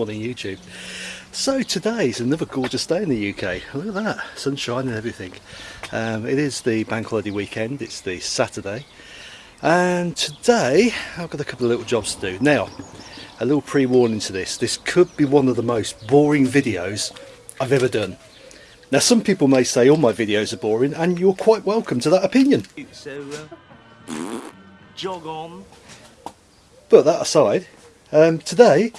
morning YouTube. So today is another gorgeous day in the UK. Look at that, sunshine and everything. Um, it is the bank holiday weekend, it's the Saturday. And today I've got a couple of little jobs to do. Now, a little pre-warning to this. This could be one of the most boring videos I've ever done. Now some people may say all my videos are boring and you're quite welcome to that opinion. So, uh, jog on. But that aside, um, today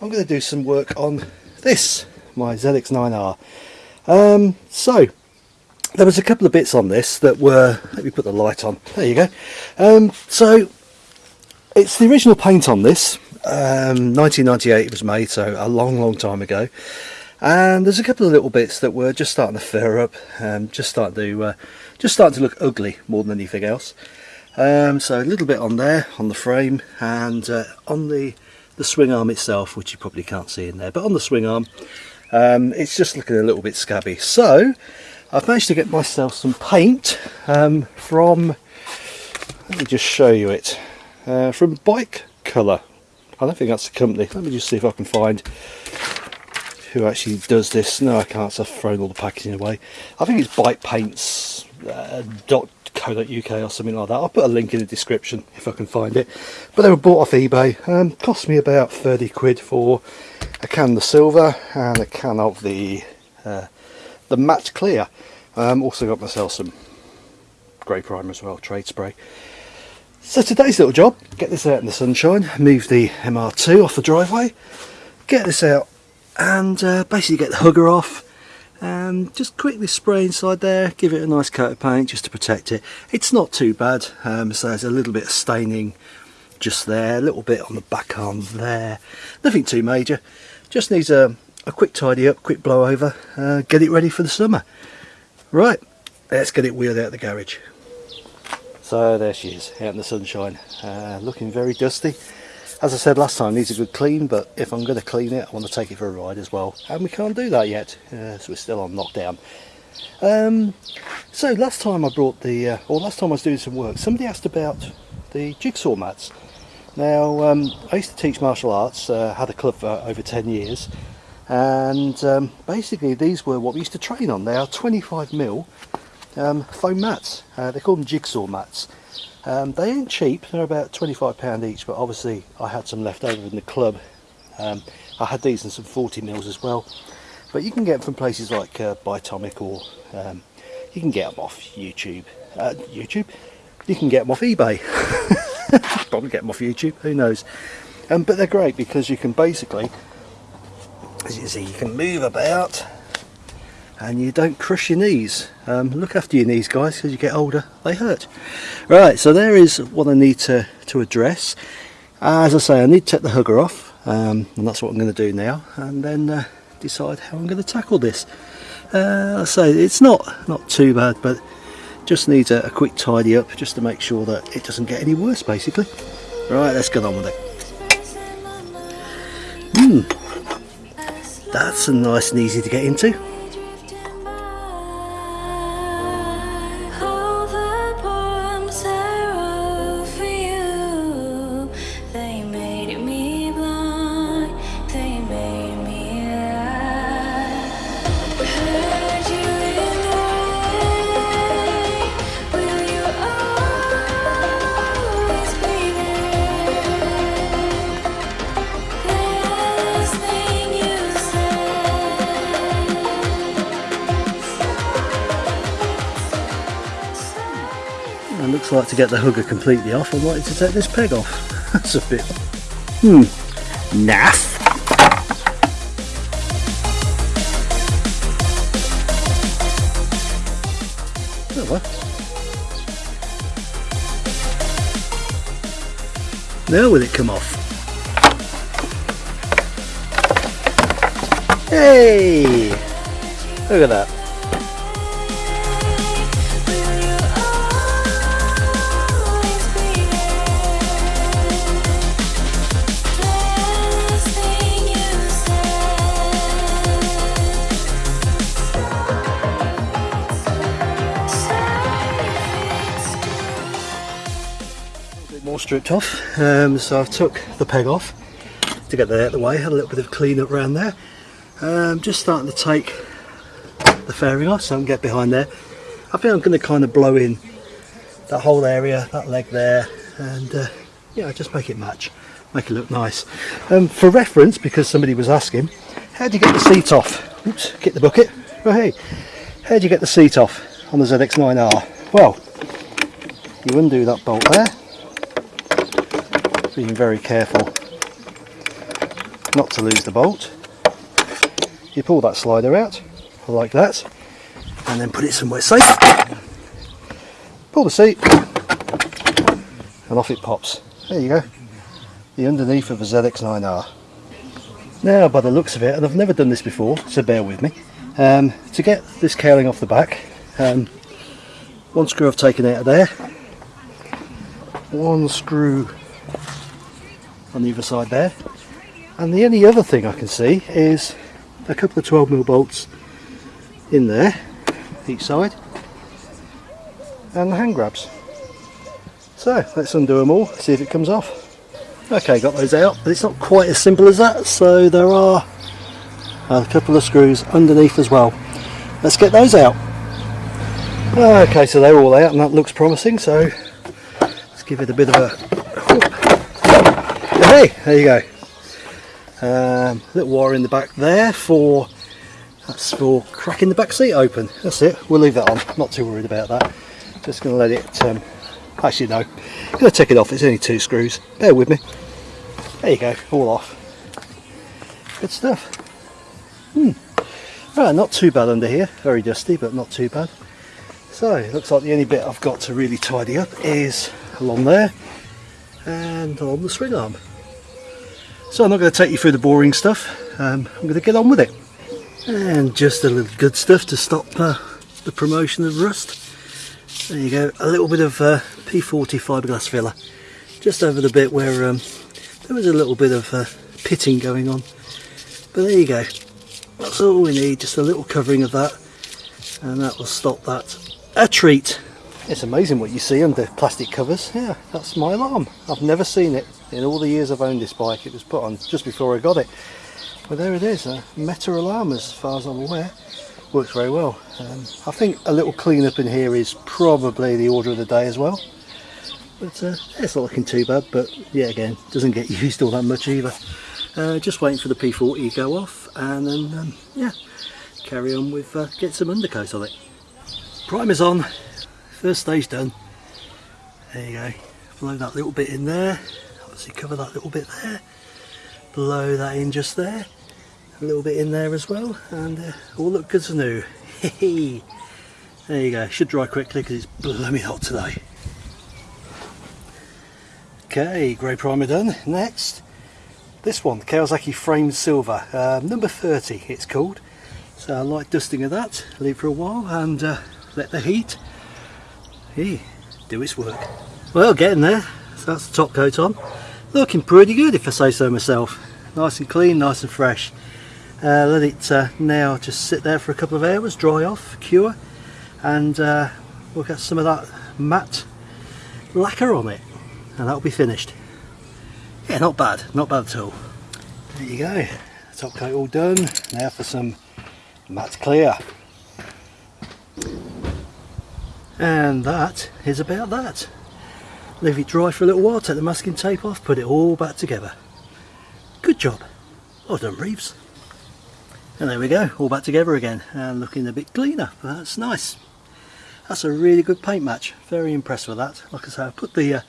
I'm going to do some work on this, my ZX9R. Um, so, there was a couple of bits on this that were, let me put the light on, there you go. Um, so, it's the original paint on this, um, 1998 it was made, so a long, long time ago. And there's a couple of little bits that were just starting to fur up, um, just starting to, uh, just starting to look ugly more than anything else. Um, so a little bit on there, on the frame, and uh, on the the swing arm itself which you probably can't see in there but on the swing arm um, it's just looking a little bit scabby. So I've managed to get myself some paint um, from let me just show you it uh, from Bike Colour. I don't think that's the company. Let me just see if I can find who actually does this. No I can't so I've thrown all the packaging away. I think it's Bike Paints uh, dot co.uk or something like that. I'll put a link in the description if I can find it. But they were bought off eBay. Um, cost me about 30 quid for a can of the silver and a can of the uh, the matte clear. Um, also got myself some grey primer as well, trade spray. So today's little job, get this out in the sunshine, move the MR2 off the driveway, get this out and uh, basically get the hugger off um, just quickly spray inside there give it a nice coat of paint just to protect it. It's not too bad um, so there's a little bit of staining just there a little bit on the back arm there. Nothing too major just needs a, a quick tidy up quick blow over uh, get it ready for the summer. Right let's get it wheeled out the garage. So there she is out in the sunshine uh, looking very dusty as I said last time, needs a good clean, but if I'm going to clean it, I want to take it for a ride as well. And we can't do that yet, uh, so we're still on lockdown. Um, so last time I brought the, uh, or last time I was doing some work, somebody asked about the jigsaw mats. Now, um, I used to teach martial arts, uh, had a club for over 10 years, and um, basically these were what we used to train on. They are 25mm um, foam mats. Uh, they call them jigsaw mats. Um, they ain't cheap, they're about £25 each, but obviously I had some left over in the club. Um, I had these in some 40 mils as well. But you can get them from places like uh, Bytomic or um, you can get them off YouTube. Uh, YouTube? You can get them off eBay. Probably get them off YouTube, who knows. Um, but they're great because you can basically, as you see, you can move about and you don't crush your knees. Um, look after your knees guys because you get older they hurt. Right so there is what I need to, to address. As I say I need to take the hugger off um, and that's what I'm going to do now and then uh, decide how I'm going to tackle this. Uh, I say it's not not too bad but just needs a, a quick tidy up just to make sure that it doesn't get any worse basically. Right let's get on with it. Hmm, that's a nice and easy to get into. Like to get the hugger completely off I'm wanting to take this peg off. That's a bit, hmm, naff. Oh. Now will it come off? Hey! Look at that. Stripped off. Um, so I've took the peg off to get that out of the way. Had a little bit of clean up around there. Um, just starting to take the fairing off so I can get behind there. I think I'm going to kind of blow in that whole area, that leg there, and uh, yeah, just make it match, make it look nice. Um, for reference, because somebody was asking, how do you get the seat off? Oops, get the bucket. Oh hey, how do you get the seat off on the ZX9R? Well, you undo that bolt there, being very careful not to lose the bolt. You pull that slider out, like that, and then put it somewhere safe. Pull the seat, and off it pops. There you go, the underneath of a ZX9R. Now by the looks of it, and I've never done this before, so bear with me, um, to get this cowling off the back, um, one screw I've taken out of there, one screw on the other side there, and the only other thing I can see is a couple of 12mm bolts in there, each side, and the hand grabs. So let's undo them all, see if it comes off. Okay, got those out, but it's not quite as simple as that, so there are a couple of screws underneath as well. Let's get those out. Okay, so they're all out and that looks promising, so let's give it a bit of a... Hey, there you go. Um, little wire in the back there for that's for cracking the back seat open. That's it. We'll leave that on. Not too worried about that. Just going to let it. Um, actually, no. Going to take it off. It's only two screws. Bear with me. There you go. All off. Good stuff. Hmm. Right, not too bad under here. Very dusty, but not too bad. So it looks like the only bit I've got to really tidy up is along there and on the swing arm. So I'm not going to take you through the boring stuff, um, I'm going to get on with it. And just a little good stuff to stop uh, the promotion of rust. There you go, a little bit of uh, P40 fiberglass filler, just over the bit where um, there was a little bit of uh, pitting going on. But there you go, that's all we need, just a little covering of that, and that will stop that. A treat! It's amazing what you see under plastic covers. Yeah, that's my alarm. I've never seen it in all the years I've owned this bike. It was put on just before I got it. But there it is, a Meta alarm as far as I'm aware. Works very well. Um, I think a little clean up in here is probably the order of the day as well. But uh, it's not looking too bad, but yeah, again, doesn't get used all that much either. Uh, just waiting for the P40 to go off and then, um, yeah, carry on with, uh, get some undercoat on it. Primer's on, first stage done. There you go, blow that little bit in there, obviously cover that little bit there, blow that in just there, a little bit in there as well, and uh, all look good as new. there you go, should dry quickly because it's blooming hot today. Okay, grey primer done. Next, this one, Kawasaki Framed Silver, uh, number 30 it's called. So I like dusting of that, leave for a while and uh, let the heat hey, do its work. Well, getting there, so that's the top coat on. Looking pretty good if I say so myself. Nice and clean, nice and fresh. Uh, let it uh, now just sit there for a couple of hours, dry off, cure, and uh, we'll get some of that matte lacquer on it and that'll be finished. Yeah, not bad, not bad at all. There you go, top coat all done. Now for some matte clear. And that is about that. Leave it dry for a little while, take the masking tape off, put it all back together. Good job. Well done, Reeves. And there we go, all back together again and looking a bit cleaner, that's nice. That's a really good paint match, very impressed with that. Like I say, I put the uh,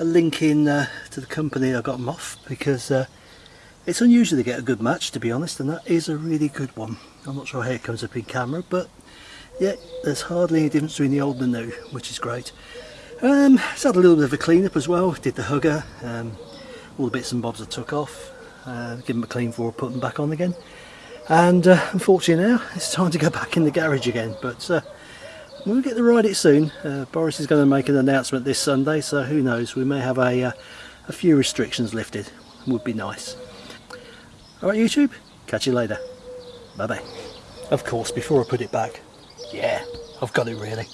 a link in uh, to the company I got them off because uh, it's unusual to get a good match to be honest and that is a really good one. I'm not sure how it comes up in camera but yeah there's hardly any difference between the old and the new which is great. Um, it's had a little bit of a clean up as well, did the hugger, um, all the bits and bobs I took off, uh, give them a clean before I put them back on again. And uh, unfortunately now it's time to go back in the garage again but uh, we'll get to ride it soon. Uh, Boris is going to make an announcement this Sunday so who knows we may have a, uh, a few restrictions lifted. Would be nice. Alright YouTube catch you later. Bye bye of course before I put it back yeah, I've got it really.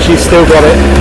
she's still got it.